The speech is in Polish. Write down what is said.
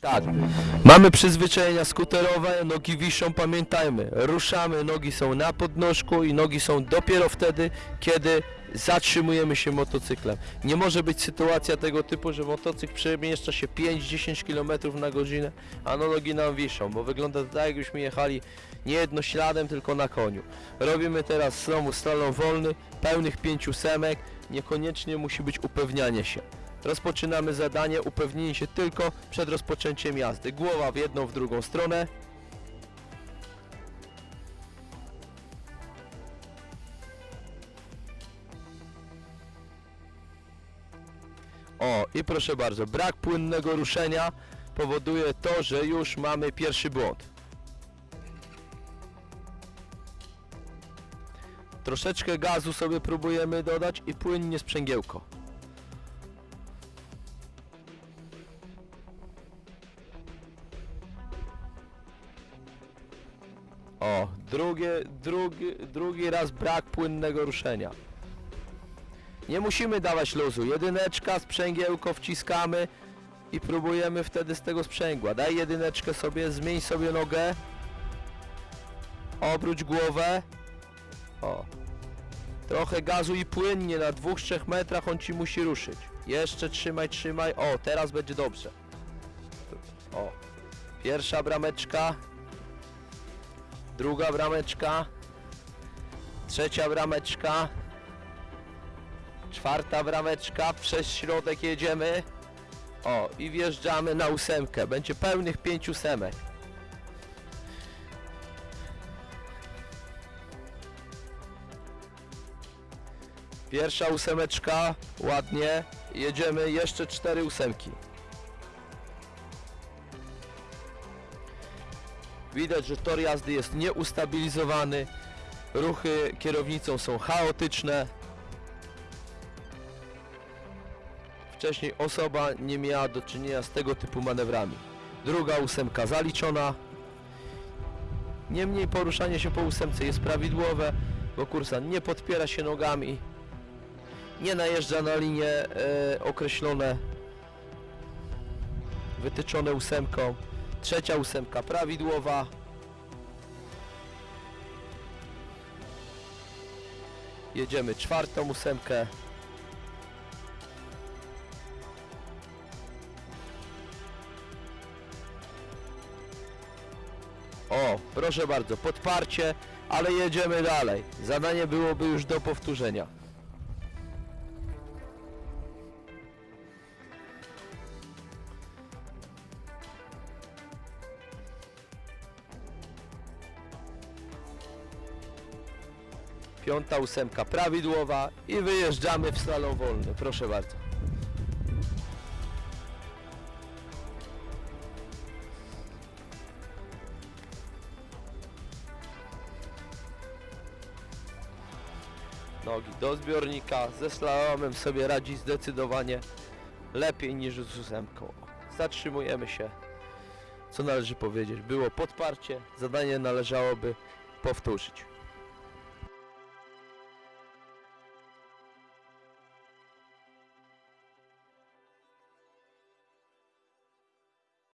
Tak. Mamy przyzwyczajenia skuterowe, nogi wiszą, pamiętajmy, ruszamy, nogi są na podnóżku i nogi są dopiero wtedy, kiedy zatrzymujemy się motocyklem. Nie może być sytuacja tego typu, że motocykl przemieszcza się 5-10 km na godzinę, a no nogi nam wiszą, bo wygląda to tak jakbyśmy jechali nie jednośladem, tylko na koniu. Robimy teraz znowu slalom wolny, pełnych pięciu semek, niekoniecznie musi być upewnianie się. Rozpoczynamy zadanie, upewnienie się tylko przed rozpoczęciem jazdy. Głowa w jedną, w drugą stronę. O, i proszę bardzo, brak płynnego ruszenia powoduje to, że już mamy pierwszy błąd. Troszeczkę gazu sobie próbujemy dodać i płynnie sprzęgiełko. O, drugie, drugi, drugi raz brak płynnego ruszenia. Nie musimy dawać luzu. Jedyneczka, sprzęgiełko wciskamy i próbujemy wtedy z tego sprzęgła. Daj jedyneczkę sobie, zmień sobie nogę. Obróć głowę. O. Trochę gazu i płynnie na 2-3 metrach on ci musi ruszyć. Jeszcze trzymaj, trzymaj. O, teraz będzie dobrze. O. Pierwsza brameczka. Druga brameczka. Trzecia brameczka. Czwarta brameczka. Przez środek jedziemy. O, i wjeżdżamy na ósemkę. Będzie pełnych pięciu semek. Pierwsza ósemeczka, ładnie. Jedziemy jeszcze cztery ósemki. Widać, że tor jazdy jest nieustabilizowany. Ruchy kierownicą są chaotyczne. Wcześniej osoba nie miała do czynienia z tego typu manewrami. Druga ósemka zaliczona. Niemniej poruszanie się po ósemce jest prawidłowe, bo kursant nie podpiera się nogami, nie najeżdża na linie e, określone, wytyczone ósemką. Trzecia ósemka prawidłowa. Jedziemy czwartą ósemkę. O, proszę bardzo, podparcie, ale jedziemy dalej. Zadanie byłoby już do powtórzenia. Piąta ósemka prawidłowa i wyjeżdżamy w slalom wolny. Proszę bardzo. Nogi do zbiornika. Ze slalomem sobie radzi zdecydowanie lepiej niż z ósemką. Zatrzymujemy się. Co należy powiedzieć? Było podparcie. Zadanie należałoby powtórzyć.